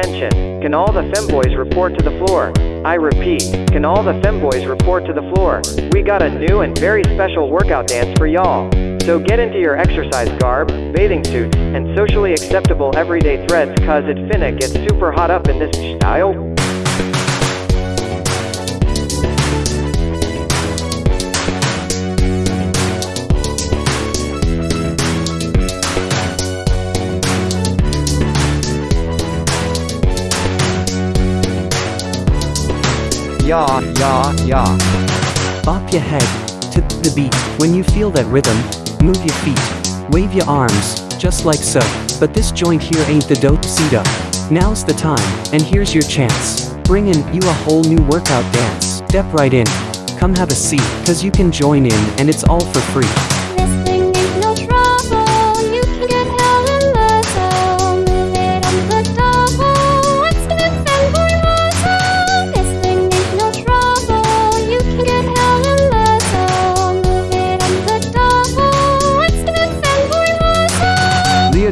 attention. Can all the femboys report to the floor? I repeat, can all the femboys report to the floor? We got a new and very special workout dance for y'all. So get into your exercise garb, bathing suits, and socially acceptable everyday threads cause it finna get super hot up in this style. Yeah, yeah, yeah. Bop your head to the beat. When you feel that rhythm, move your feet. Wave your arms, just like so. But this joint here ain't the dope cito. Now's the time, and here's your chance. Bring in you a whole new workout dance. Step right in. Come have a seat, cause you can join in, and it's all for free.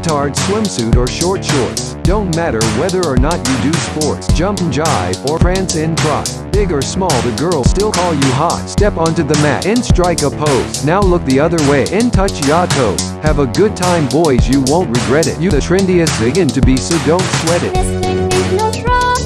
Leotard, swimsuit, or short shorts. Don't matter whether or not you do sports, jump and jive, or prance and trot. Big or small, the girls still call you hot. Step onto the mat and strike a pose. Now look the other way and touch your toes. Have a good time, boys, you won't regret it. You the trendiest ziggin' to be, so don't sweat it.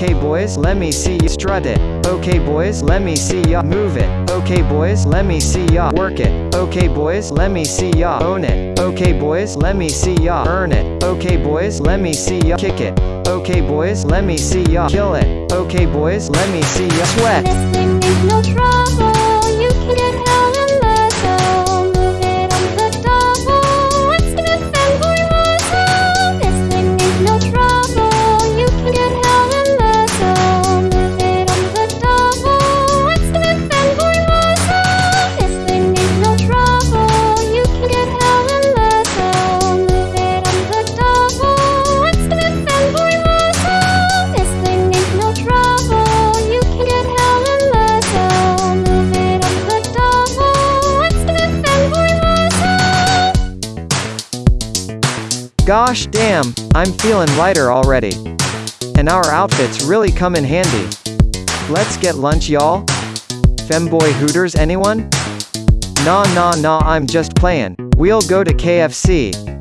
Okay boys, let me see you strut it. Okay boys, let me see ya move it. Okay boys, let me see ya work it. Okay boys, let me see ya own it. Okay boys, let me see ya earn it. Okay boys, let me see ya kick it. Okay boys, let me see ya kill it. Okay boys, let me see ya sweat. This thing ain't no trouble. You can Gosh damn, I'm feeling lighter already. And our outfits really come in handy. Let's get lunch y'all? Femboy Hooters anyone? Nah nah nah I'm just playing. We'll go to KFC.